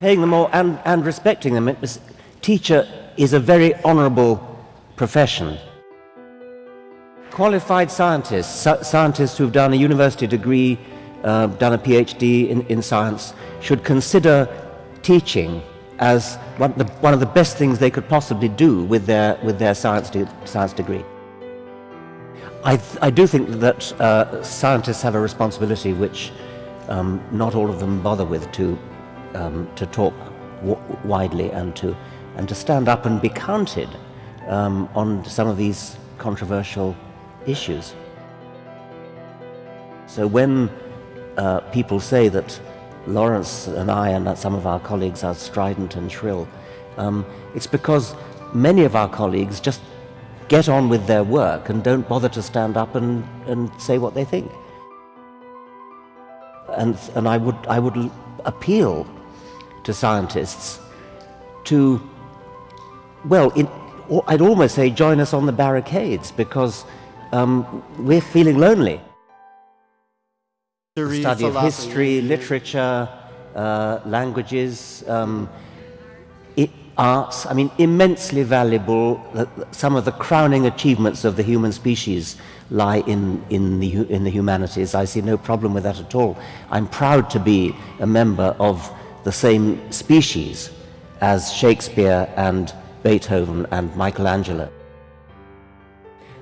Paying them all and, and respecting them. Was, teacher is a very honourable profession. Qualified scientists, scientists who've done a university degree, uh, done a PhD in, in science, should consider teaching as one, the, one of the best things they could possibly do with their, with their science, de science degree. I, I do think that uh, scientists have a responsibility which um, not all of them bother with to, um, to talk widely and to, and to stand up and be counted um, on some of these controversial issues. So when uh, people say that Lawrence and I and some of our colleagues are strident and shrill, um, it's because many of our colleagues just get on with their work and don't bother to stand up and, and say what they think. And, and I, would, I would appeal to scientists to, well, in, I'd almost say join us on the barricades because um, we're feeling lonely the study of history, literature, uh, languages, um, it, arts, I mean, immensely valuable. Some of the crowning achievements of the human species lie in, in, the, in the humanities. I see no problem with that at all. I'm proud to be a member of the same species as Shakespeare and Beethoven and Michelangelo.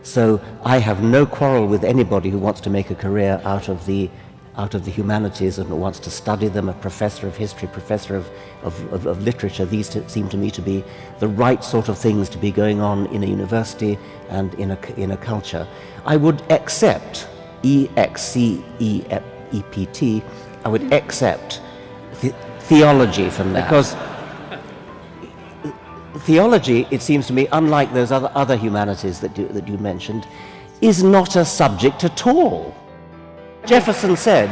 So I have no quarrel with anybody who wants to make a career out of the out of the humanities and wants to study them, a professor of history, professor of, of, of, of literature. These seem to me to be the right sort of things to be going on in a university and in a, in a culture. I would accept, E-X-C-E-P-T, I would accept theology from that. Because theology, it seems to me, unlike those other, other humanities that you, that you mentioned, is not a subject at all. Jefferson said,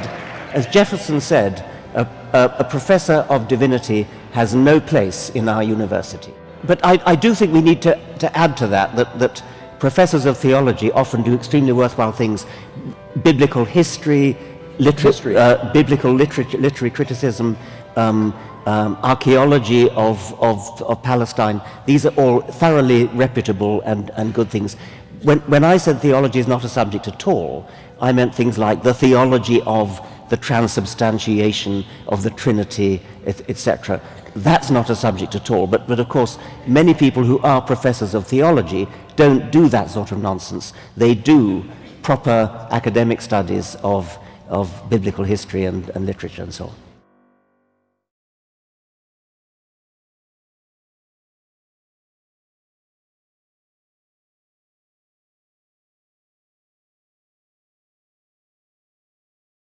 as Jefferson said, a, a, a, professor of divinity has no place in our university. But I, I do think we need to, to add to that, that, that professors of theology often do extremely worthwhile things. Biblical history, history. Uh, biblical literature, literary criticism, um, um, archaeology of, of, of Palestine, these are all thoroughly reputable and, and good things. When, when I said theology is not a subject at all, I meant things like the theology of the transubstantiation of the Trinity, etc. That's not a subject at all. But, but of course, many people who are professors of theology don't do that sort of nonsense. They do proper academic studies of, of biblical history and, and literature and so on.